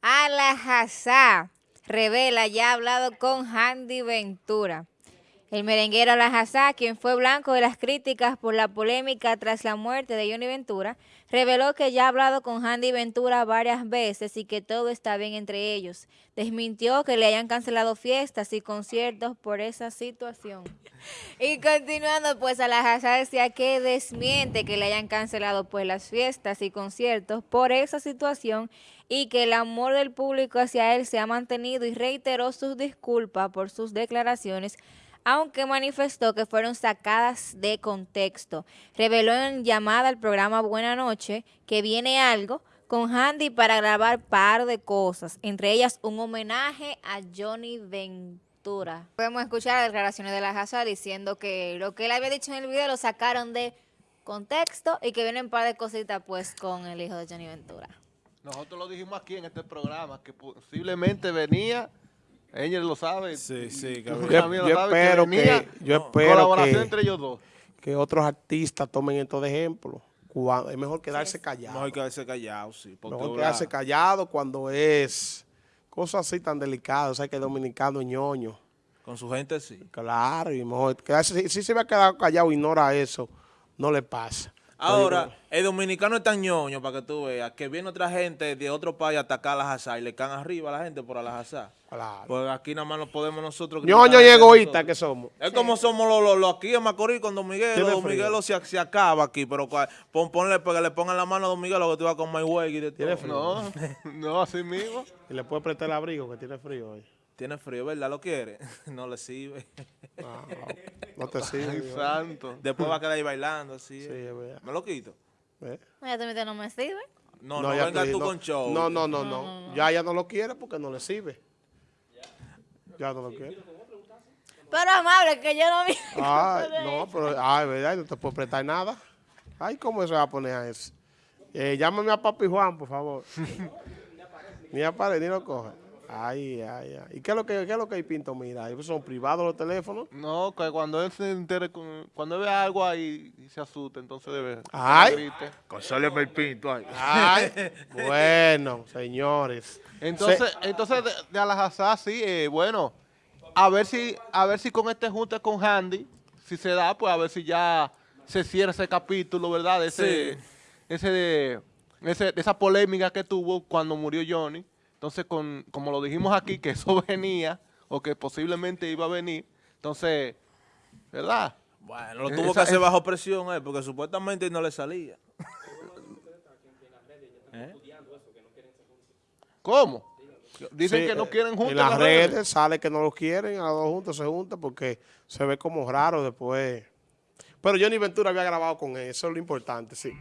Alajazá revela ya ha hablado con Handy Ventura. El merenguero Alajazá, quien fue blanco de las críticas por la polémica tras la muerte de Johnny Ventura, reveló que ya ha hablado con Handy Ventura varias veces y que todo está bien entre ellos. Desmintió que le hayan cancelado fiestas y conciertos por esa situación. Y continuando, pues Alajazá decía que desmiente que le hayan cancelado pues las fiestas y conciertos por esa situación y que el amor del público hacia él se ha mantenido y reiteró sus disculpas por sus declaraciones aunque manifestó que fueron sacadas de contexto. Reveló en llamada al programa Buena Noche que viene algo con Handy para grabar par de cosas, entre ellas un homenaje a Johnny Ventura. Podemos escuchar las declaraciones de la Hazard diciendo que lo que él había dicho en el video lo sacaron de contexto y que vienen un par de cositas pues con el hijo de Johnny Ventura. Nosotros lo dijimos aquí en este programa, que posiblemente venía ella lo sabe. Sí, sí. Yo, yo, espero que, yo espero colaboración entre ellos dos. Que otros artistas tomen esto de ejemplo. es mejor quedarse callado. Mejor quedarse callado, sí. Mejor quedarse callado cuando es cosas así tan delicadas. O sea, que dominicano ñoño. Con su gente sí. Claro, y mejor quedarse, si, se va a quedar callado, ignora eso, no le pasa. Ahora, el dominicano es tan ñoño, para que tú veas, que viene otra gente de otro país a atacar a la Hazá y le caen arriba a la gente por a la Hazá. Claro. Pues aquí nada más no podemos nosotros... ñoño y egoísta que somos. Es como somos los, los, aquí en Macorís con Don Miguel. Don Miguel se, se, acaba aquí, pero pon, ponle, que le pongan la mano a Don Miguel lo que tú vas con My Way. ¿Tiene frío? No, no, así mismo. Y le puede prestar el abrigo que tiene frío hoy. Tiene frío, ¿verdad? ¿Lo quiere? no le sirve. No te sirve. Ay, santo. Después va a quedar ahí bailando, así. Sí, es verdad. ¿Me lo quito? ¿Eh? Ya te no me sirve. No, no, no venga tú con show. No, no, no, no, Ya ya no lo quiere porque no le sirve. Ya no lo quiere. Pero amable, que yo no vi. Ah, no, pero, ay, verdad, no te puedo prestar nada. Ay, ¿cómo se va a poner a eso? Eh, llámame a Papi Juan, por favor. ni aparece, ni lo coge. Ay, ay, ay. ¿Y qué es lo que, qué es lo que hay Pinto mira? ¿Son privados los teléfonos? No, que cuando él se entere, cuando ve algo ahí y se asusta, entonces debe... Ay. Consóleme el Pinto ahí. Ay. bueno, señores. Entonces, entonces de, de Alajazá, sí, eh, bueno, a ver si a ver si con este junte con Handy, si se da, pues a ver si ya se cierra ese capítulo, ¿verdad? Ese, ese, de, ese, de esa polémica que tuvo cuando murió Johnny. Entonces, con, como lo dijimos aquí, que eso venía, o que posiblemente iba a venir, entonces, ¿verdad? Bueno, lo tuvo que hacer bajo presión, eh, porque supuestamente no le salía. ¿Eh? ¿Cómo? Dicen que no eh, quieren juntos. En las, redes, sale que no lo quieren, a los dos juntos se juntan porque se ve como raro después. Pero Johnny Ventura había grabado con él, eso es lo importante, sí.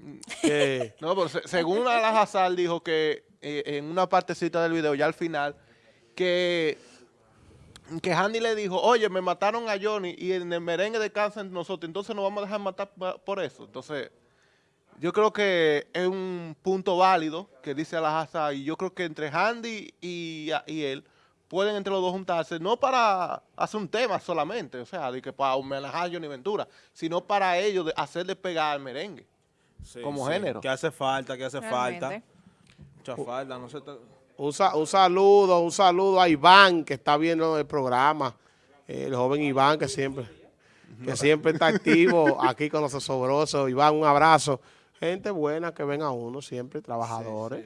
no, pero según Alajazar dijo que eh, en una partecita del video, ya al final, que, que Handy le dijo, oye, me mataron a Johnny y en el merengue descansan nosotros, entonces nos vamos a dejar matar por eso. Entonces, yo creo que es un punto válido que dice Alajazar y yo creo que entre Handy y, y él pueden entre los dos juntarse, no para hacer un tema solamente, o sea, de que para homenajear a Johnny Ventura, sino para ellos de hacer despegar al merengue como género. Que hace falta, que hace falta. Mucha falta, no sé. Un, saludo, un saludo a Iván que está viendo el programa, el joven Iván que siempre, que siempre está activo aquí con los asobrosos. Iván, un abrazo. Gente buena que ven a uno siempre, trabajadores.